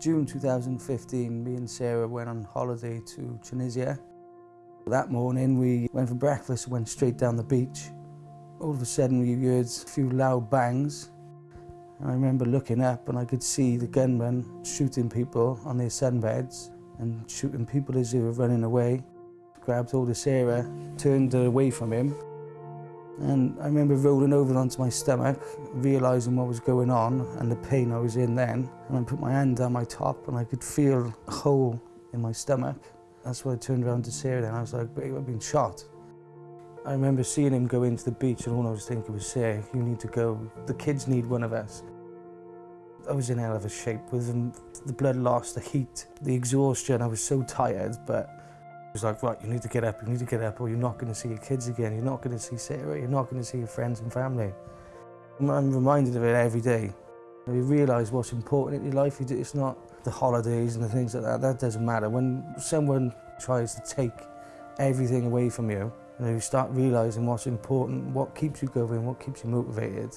June 2015, me and Sarah went on holiday to Tunisia. That morning we went for breakfast, and went straight down the beach. All of a sudden we heard a few loud bangs. I remember looking up and I could see the gunmen shooting people on their sunbeds and shooting people as they were running away. Grabbed hold of Sarah, turned away from him And I remember rolling over onto my stomach, realising what was going on and the pain I was in then. And I put my hand down my top and I could feel a hole in my stomach. That's when I turned around to Sarah and I was like, babe, I've been shot. I remember seeing him go into the beach and all I was thinking was, Sarah, you need to go. The kids need one of us. I was in hell of a shape with the blood loss, the heat, the exhaustion. I was so tired, but was like, right, you need to get up, you need to get up, or you're not going to see your kids again, you're not going to see Sarah, you're not going to see your friends and family. I'm reminded of it every day. You realise what's important in your life. It's not the holidays and the things like that. That doesn't matter. When someone tries to take everything away from you, you, know, you start realising what's important, what keeps you going, what keeps you motivated.